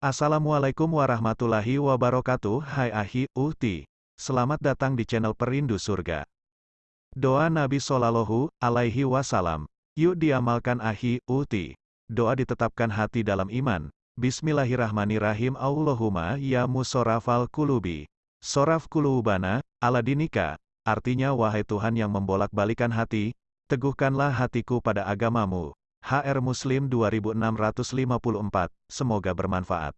Assalamualaikum warahmatullahi wabarakatuh Hai Ahi, Uhti. Selamat datang di channel Perindu Surga. Doa Nabi Sallallahu Alaihi Wasallam. Yuk diamalkan Ahi, Uhti. Doa ditetapkan hati dalam iman. Bismillahirrahmanirrahim Allahumma ya musorafal kulubi. Soraf kulubana, ala dinika. Artinya wahai Tuhan yang membolak-balikan hati, teguhkanlah hatiku pada agamamu. HR Muslim 2654, semoga bermanfaat.